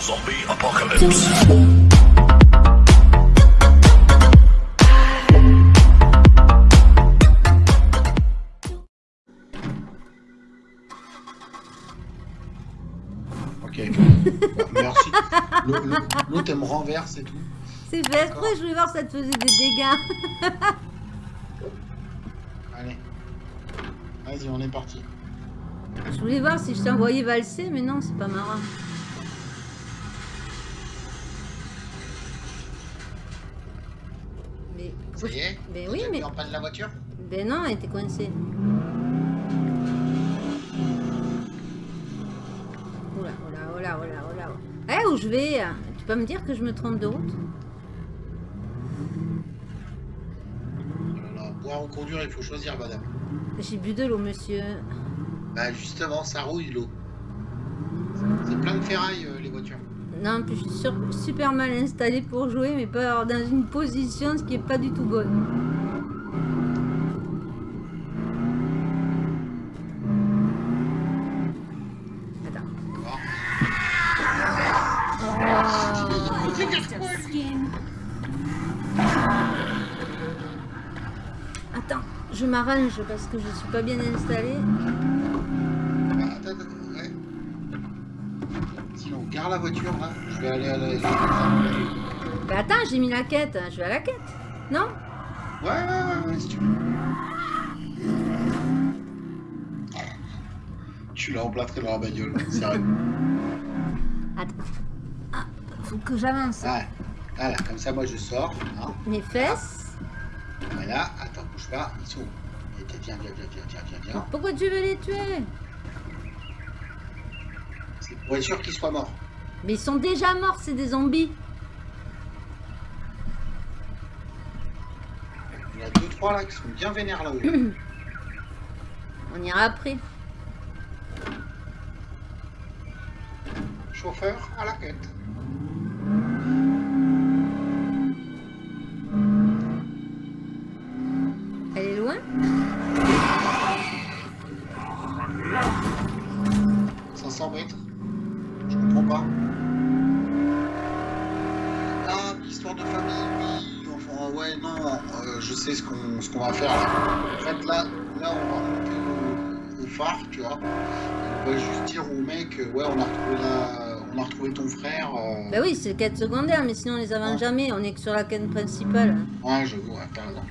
Zombie apocalypse. Ok. Merci. L'autre, elle me renverse et tout. C'est fait exprès, je voulais voir si ça te faisait des dégâts. Allez. Vas-y, on est parti. Je voulais voir si je t'envoyais valser, mais non, c'est pas marrant. Est Ben Vous oui, mais- en panne la voiture ben non, elle était coincée. Oula, oula, oula, oula, oula. Eh, où je vais? Tu peux me dire que je me trompe de route? Là, Boire ou conduire, il faut choisir, madame. J'ai bu de l'eau, monsieur. Bah justement, ça rouille l'eau. C'est plein de ferraille, euh. Non, plus, je suis super mal installée pour jouer, mais pas dans une position ce qui est pas du tout bonne. Attends. D'accord Attends, je m'arrange parce que je suis pas bien installée. Bah, attends, attends, ouais. Sinon, gare la voiture, là. Je vais aller à la... Bah attends, j'ai mis la quête. Je vais à la quête. Non? Ouais, ouais, ouais, ouais, si tu veux. Tu l'as emplâtré dans la bagnole, sérieux. Attends. Ah, faut que j'avance. Ouais. Voilà, comme ça, moi, je sors. Hein. Mes fesses. Voilà, attends, bouge pas, ils sont Tiens, viens, viens, viens, viens, viens, viens. Pourquoi tu veux les tuer? C'est pour être sûr qu'ils soient morts. Mais ils sont déjà morts, c'est des zombies. Il y a deux, trois là qui sont bien vénères là-haut. On ira après. Chauffeur à la quête. Elle est loin? 500 mètres. Je comprends pas. Ah, histoire de famille, oui. Enfin, ouais, non. euh, je sais ce qu'on va faire là. En fait, là, là on va monter au, au phare, tu vois. On va juste dire au mec, euh, ouais, on a retrouvé, la- on a retrouvé ton frère. euh. Bah oui, c'est quête secondaire, mais sinon on les avance jamais. On est que sur la quête principale. Ouais, j'avoue, ouais, t'as raison.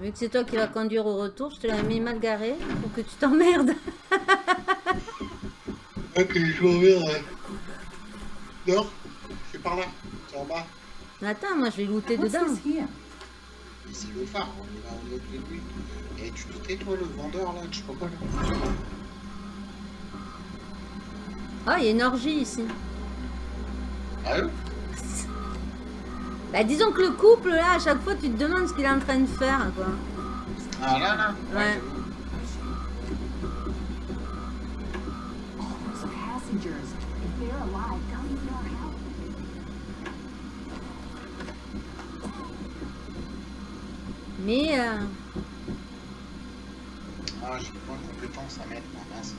Vu que c'est toi qui vas conduire au retour, je te l'ai mis mal garé pour que tu t'emmerdes. Ok, je reviens. ouais. Non C'est par là. C'est en bas. Attends, moi je vais looter dedans. C'est le phare, on y va, on tous les deux. Et tu doutais, toi, le vendeur, là, je sais pas quoi, là Ah, il y a une orgie ici. Ah oui Bah disons que le couple là, à chaque fois tu te demandes ce qu'il est en train de faire quoi. Ah là, là? Ouais. Mais euh, Ah, j'ai pas de compétences à mettre, mince.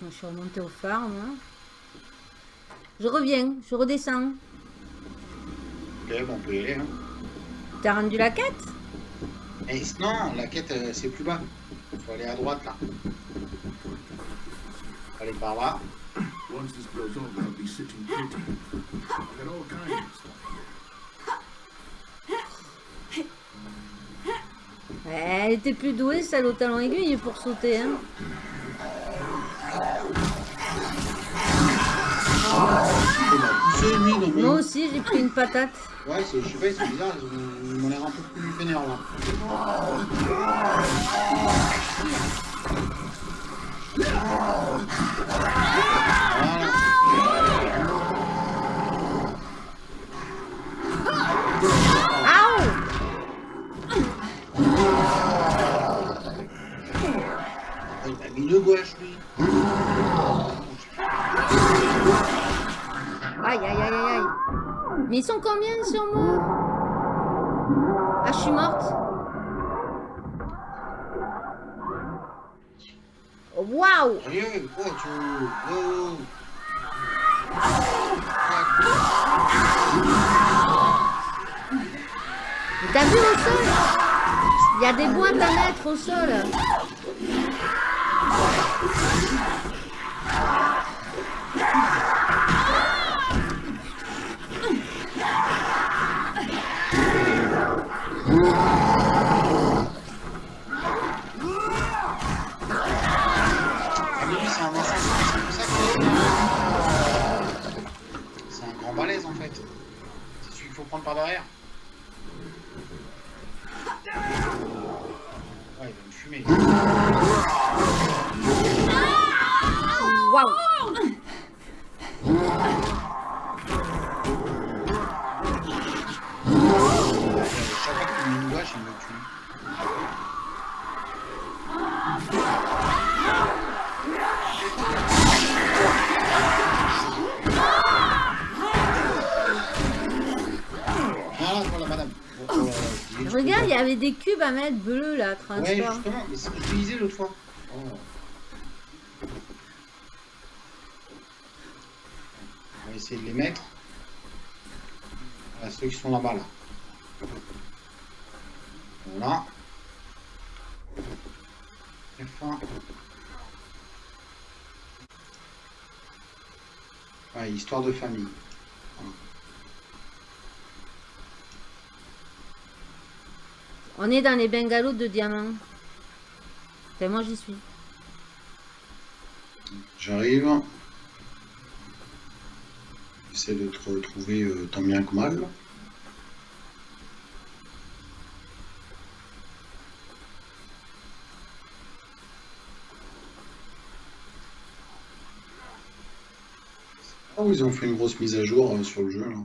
moi, je suis remontée au phare moi. Je reviens, je redescends. Ok, bon, on peut y aller, hein. T'as rendu la quête? Eh, non, la quête, euh, c'est plus bas. Faut aller à droite, là. Faut aller par là. Once this blows over, I'll be sitting pretty. I got all kinds of stuff here. Ouais, Elle était plus douée celle au talon aiguille pour sauter hein. Moi aussi j'ai pris une patate. Ouais, c'est- je sais pas, c'est bizarre, m'ont l'air un peu plus vénère là. Aïe aïe aïe aïe aïe. Mais ils sont combien sur moi? Je suis morte. Waouh T'as vu au sol? Il y a des boîtes à mettre au sol. Un c'est pour ça que... C'est un grand balèze, en fait. C'est celui qu'il faut prendre par derrière. Ouais, il va me fumer. Waouh Regarde, il y avait des cubes à mettre bleus là, Ouais, transport. justement, mais c'est ce que disais l'autre fois. Oh. On va essayer de les mettre. Voilà, ceux qui sont là-bas, là. Voilà. F1. Ouais, histoire de famille. On est dans les bungalows de diamants. Enfin, moi j'y suis. J'arrive. J'essaie de te retrouver euh, tant bien que mal. Oh, ils ont fait une grosse mise à jour euh, sur le jeu là.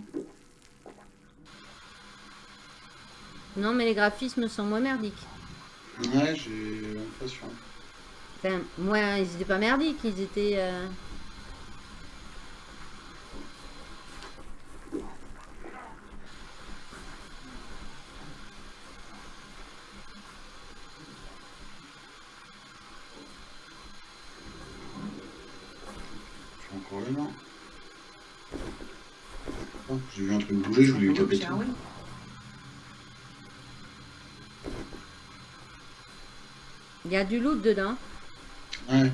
Non, mais les graphismes sont moins merdiques. Ouais, j'ai l'impression. Enfin, moins, ils étaient pas merdiques, ils étaient... euh, Je suis encore là, non Oh, J'ai vu un truc bouger, je voulais lui taper Shall we? dessus. Il y a du loot dedans. Ouais. Alors,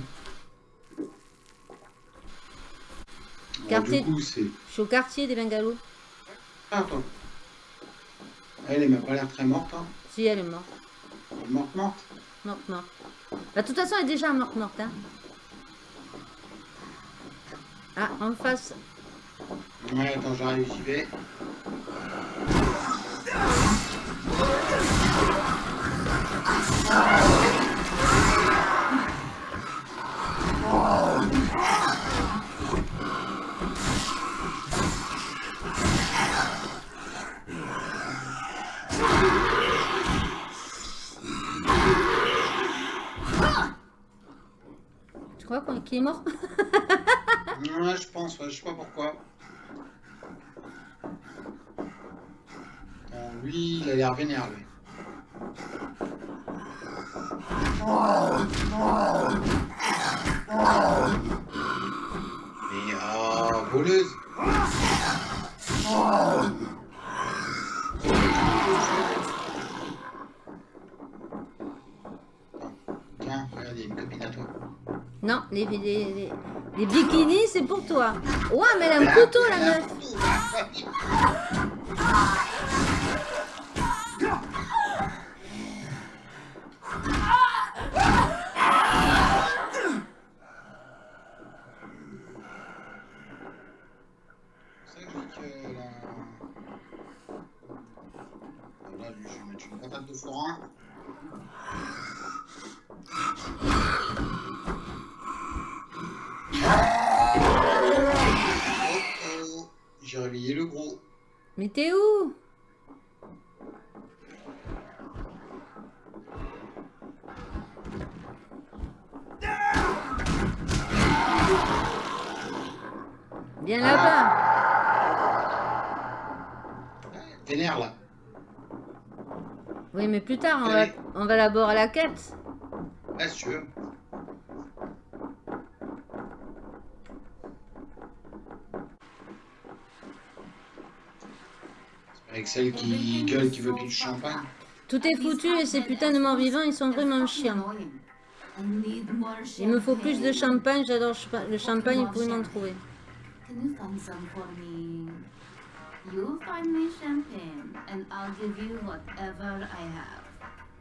Quartier- du coup, c'est... Je suis au quartier des bungalows. Ah, attends. Elle, m'a pas l'air très morte, hein. Si, elle est morte. Elle est Morte, morte. Morte, morte. Bah, de toute façon, elle est déjà morte, morte. Hein. Ah, en face. Ouais, attends, j'arrive, j'y vais. Qu'il est mort Ouais, je pense, ouais, je sais pas pourquoi. Bon, lui, il a l'air vénère, lui. Mais, ah, voleuse Tiens, regarde, il y a une copine à toi. Les bikinis, c'est pour toi. Ouais, mais elle a un couteau, la meuf. J'ai réveillé le gros. Mais t'es où? Viens là-bas. vénère là. Oui, mais plus tard, on va, on va d'abord à la quête. Ouais, si Avec celle qui gueule, qui veut qu'il du champagne. Tout est foutu et ces putains de morts vivants, ils sont vraiment chiants. Il me faut plus de champagne, j'adore le champagne, vous pouvez m'en trouver. Can you find some for me? You find me champagne, and I'll give you whatever I have.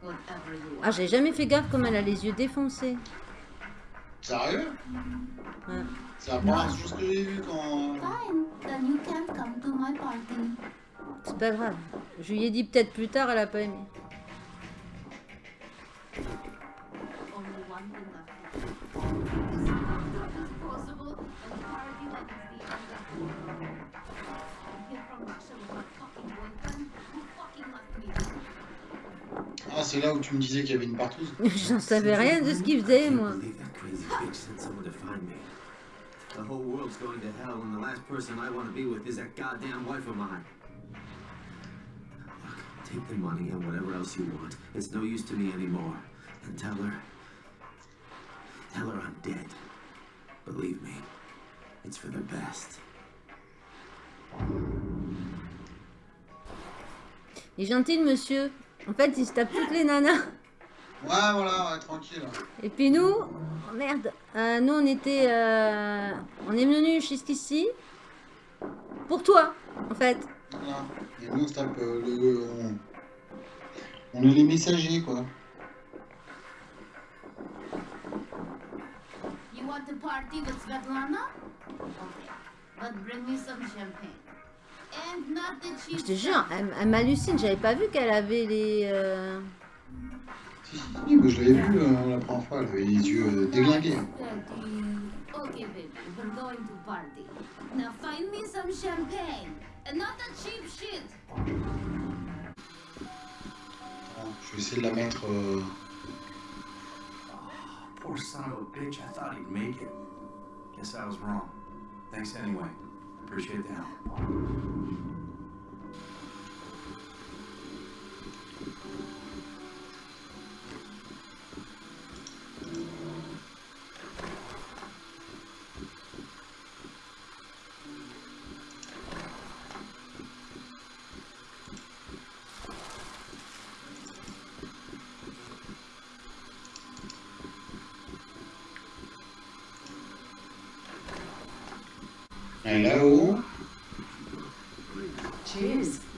Whatever you Ah, j'ai jamais fait gaffe comme elle a les yeux défoncés. Sérieux? Ouais. La première chose que j'ai vu quand. Fine, then you can't come to my party. C'est pas grave. Je lui ai dit peut-être plus tard, elle a pas aimé. Ah, c'est là où tu me disais qu'il y avait une partouze. J'en savais rien de ce qu'il faisait, moi. The whole world's going to hell, and the last person I want to be with is that goddamn wife of mine. Take the money and whatever else you want. It's no use to me anymore. And tell her. Tell her I'm dead. Believe me, it's for the best. Il est gentil, le monsieur. En fait, il se tape toutes les nanas. Ouais, voilà, ouais, tranquille. Et puis nous, oh merde, Euh, nous on était, euh, on est venus jusqu'ici pour toi, en fait. Voilà. Et nous, on se tape euh, le. On... on est les messagers, quoi. You want to party with Svetlana? Okay, but bring me some champagne. And not the cheap Je te jure, elle, elle m'hallucine. J'avais pas vu qu'elle avait les. euh, Si, si, si, mais je l'avais vu euh, la première fois, elle avait les yeux euh, déglingués. Thirty. Okay, baby, we're going to party. Now find me some champagne. And not the cheap shit. Attends, je vais essayer de la mettre. euh, oh, Poor son of a bitch, I thought he'd make it. Guess I was wrong. Thanks anyway. Appreciate the help. Cheers. Cheers. Mm.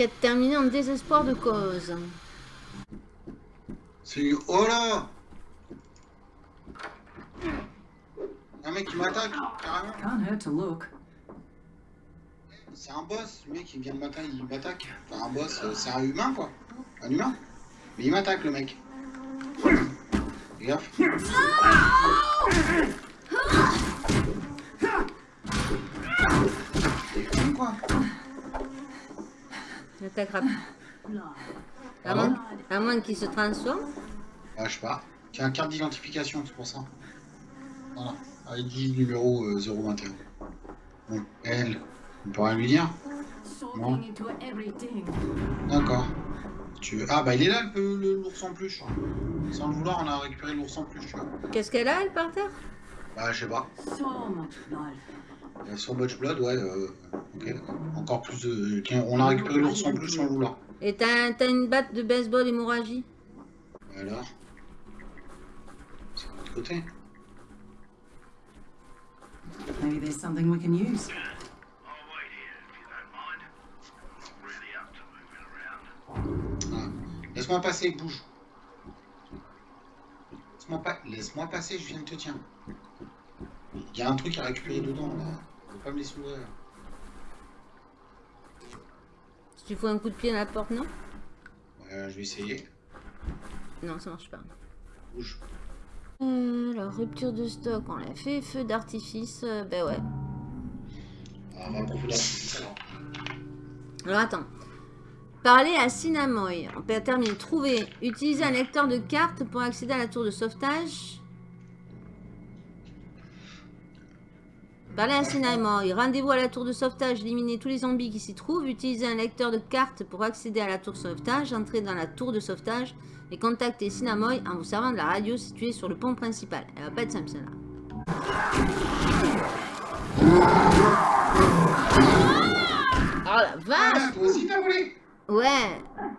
Quête terminée en désespoir de cause. C'est. Oh là Un mec qui m'attaque, carrément. Can't hurt to look. C'est un boss, le mec il vient de m'attaquer, il m'attaque. Enfin, un boss, euh, c'est un humain quoi. Un humain. Mais il m'attaque le mec. Gaffe. T'es con quoi Elle t'attrape. À moins, à moins qu'il se transforme. Ouais, je sais pas. Tiens, carte d'identification, c'est pour ça. Voilà. ID numéro euh, 021. Bon, elle, on peut rien lui dire. D'accord. Tu Ah bah il est là l'ours en peluche. Sans le vouloir, on a récupéré l'ours en peluche, tu vois. Qu'est-ce qu'elle a, elle, par terre? Bah je sais pas. So much blood. Euh, Sur Much Blood, ouais. euh. Encore plus de. Tiens, on a récupéré l'ours en peluche sans le vouloir. Et t'as t'as une batte de baseball hémorragie? Alors? C'est de l'autre côté. Maybe there's something we can use. Ah. Laisse-moi passer, bouge. Laisse-moi pas... Laisse-moi passer, je viens de te tiens. Il y a un truc à récupérer dedans, là. Faut pas me les. Tu fous un coup de pied à la porte, non? Ouais Je vais essayer. Non, ça marche pas. Bouge. Euh, alors, rupture de stock, on l'a fait. Feu d'artifice, euh, ben ouais. Ah, alors. Attends. Parler à Sinamoy. On peut terminer. Trouver. Utiliser un lecteur de cartes pour accéder à la tour de sauvetage. Parler à Sinamoy. Rendez-vous à la tour de sauvetage. Éliminer tous les zombies qui s'y trouvent. Utiliser un lecteur de cartes pour accéder à la tour de sauvetage. Entrer dans la tour de sauvetage. Et contacter Sinamoy en vous servant de la radio située sur le pont principal. Elle va pas être simple celle-là. Oh la vache Ah, Ouais.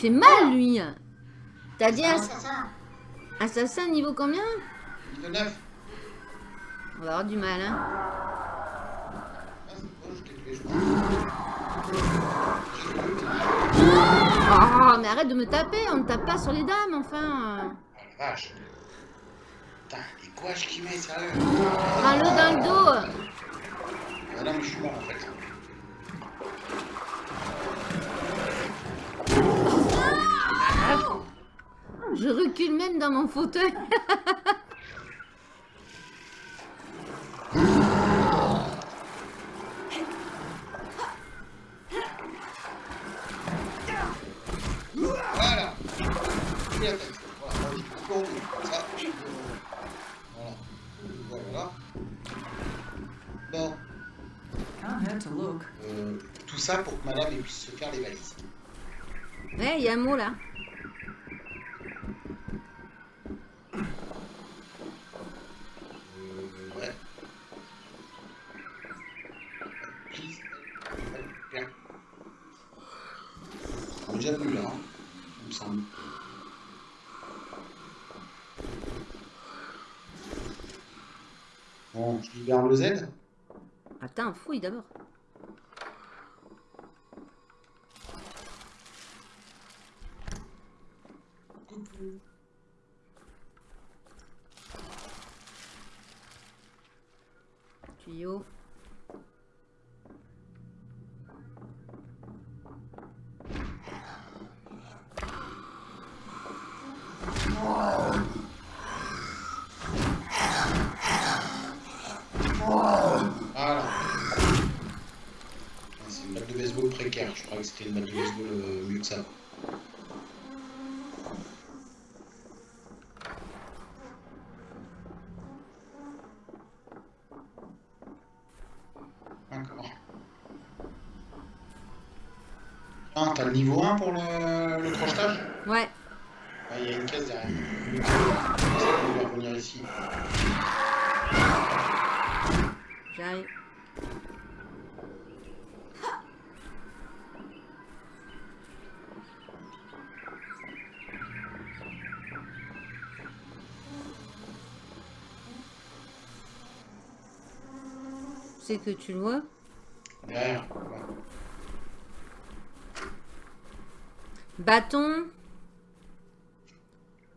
Fait mal, lui. T'as dit Ah, ass- ça, ça. assassin niveau combien? Niveau 9. On va avoir du mal, hein. Oh, mais arrête de me taper. On ne tape pas sur les dames, enfin. Ah la vache. Putain, les gouaches qu'il met, sérieux. Prends-le dans le dos. Ah non, mais je suis mort en fait. Je recule même dans mon fauteuil. Voilà. Voilà, ça. Bon, euh, tout ça pour que madame puisse se faire les valises. Ouais, il y a un mot là. Euh, ouais. Please. Bien. On est déjà venu là, hein, il me semble. Libère le Z? Attends, fouille d'abord. Tuyau. Voilà. Ah, C'est une balle de baseball Je croyais que c'était balle de baseball euh, mieux que ça. D'accord. Ah, t'as le niveau 1 pour le, le crochetage Ouais. Ah, Il y a une caisse derrière. On va revenir ici. J'arrive. Que tu le vois. Bâton.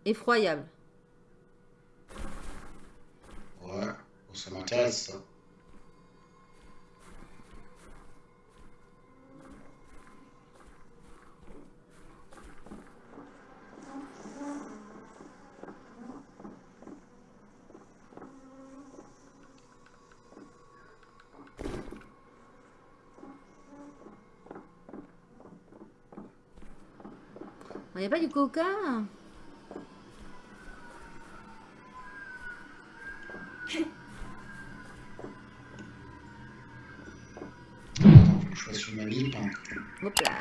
Effroyable. Ouais, ça m'intéresse ça. N'y a pas du coca je une manip. hein. Hop là.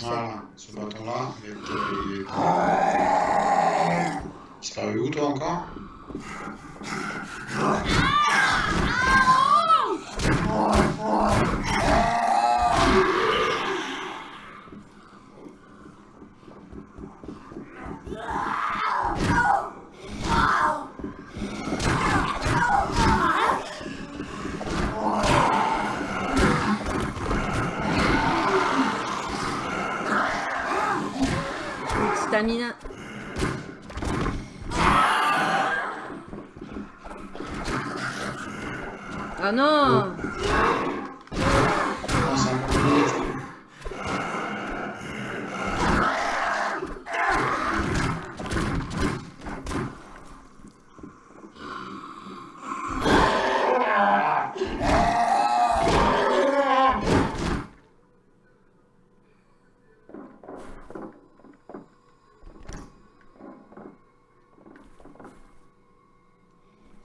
Voilà, ce bâton-là, il va être, euh, il disparu où toi encore Ah non Non, c'est un peu compliqué.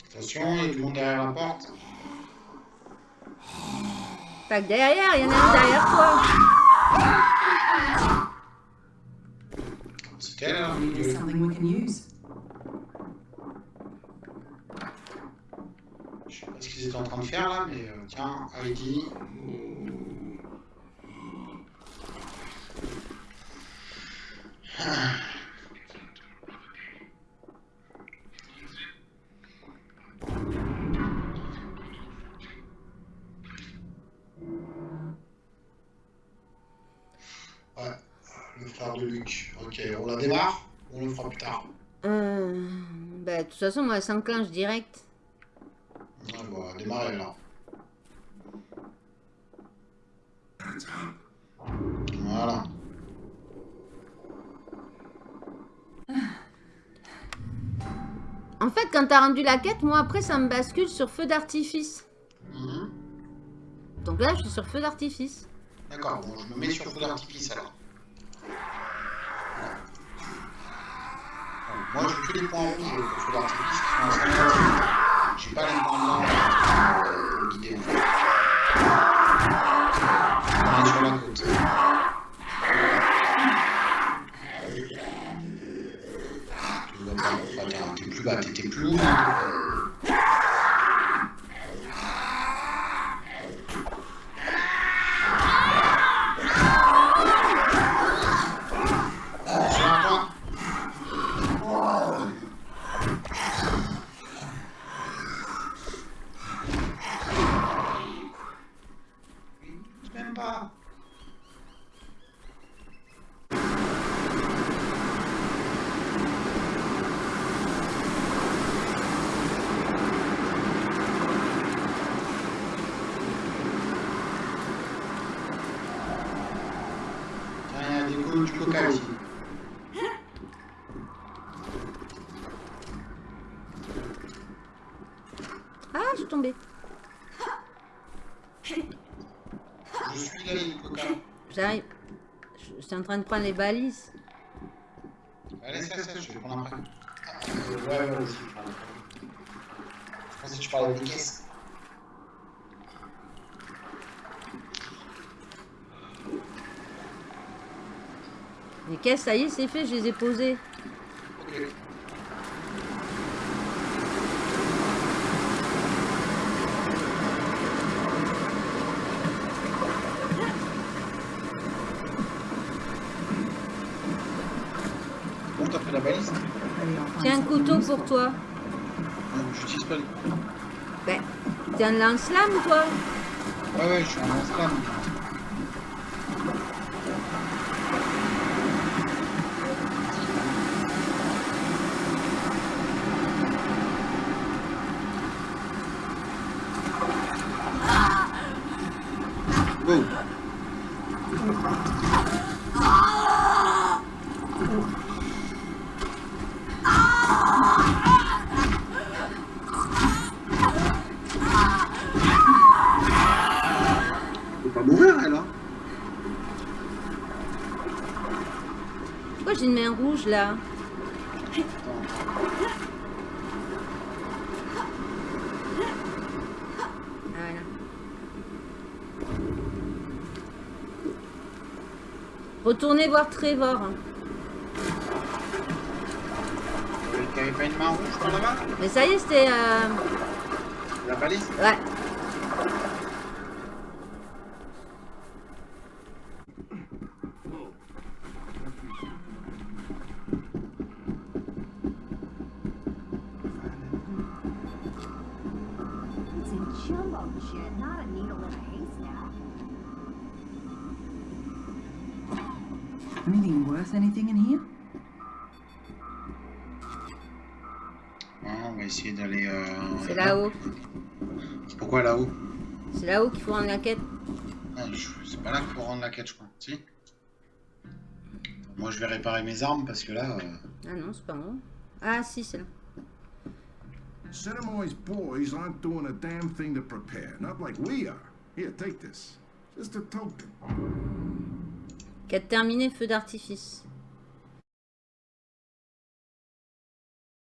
Attention, il y a du monde derrière la porte. Pas que derrière, il y en a un derrière toi. Je sais pas ce qu'ils étaient en train de faire là, mais euh, tiens, Heidi. Ouais, le frère de Luc. Ok, on la démarre ou on le fera plus tard Euh, bah, de toute façon, moi, ça s'enclenche direct. Ouais, bon, on va démarrer là. Voilà. En fait, quand t'as rendu la quête, moi, après, ça me bascule sur feu d'artifice. Mhm. Donc là, je suis sur feu d'artifice. D'accord, bon, je me mets sur feu d'artifice alors. Moi, j'ai que les points rouges pour feu d'artifice qui sont en 50. J'ai pas les points blancs euh, pour guider en fait. On est sur la côte. Tu t'es plus bas, t'es plus haut. hein. Attention à toi. Même pas. Tiens, il y a des coups du coca ici. Ah, je suis tombée. Je suis là, il y a du coca. J'arrive. Je je suis en train de prendre les balises. Allez, ça, ça, je vais prendre après. Euh, ouais, ouais, vas-y, je prends après. Je pensais que tu parlais des caisses. Les caisses, ça y est, c'est fait, je les ai posées. Ok. Bon, t'as pris la balise Maybe I'll find Useful. pour toi. J'utilise pas le... Ben, t'es un lance-flamme, toi Ouais, ouais, je suis un lance-flamme. Go j'ai une main rouge, là Voilà. Retournez voir Trevor. pas une main rouge par là-bas Mais ça y est, c'était... euh, La balise Ouais. Anything worth anything in here? Ouais, On va essayer d'aller... euh, C'est là-haut. Pourquoi là-haut? C'est là-haut qu'il faut rendre la quête. Ah, C'est pas là qu'il faut rendre la quête, je crois. Si Moi, je vais réparer mes armes parce que là... euh, Ah non, c'est pas moi. Ah si, c'est là. Cinnamoy's boys aren't doing a damn thing to prepare, not like we are. Here, take this. Just a token. Quête terminée, feu d'artifice.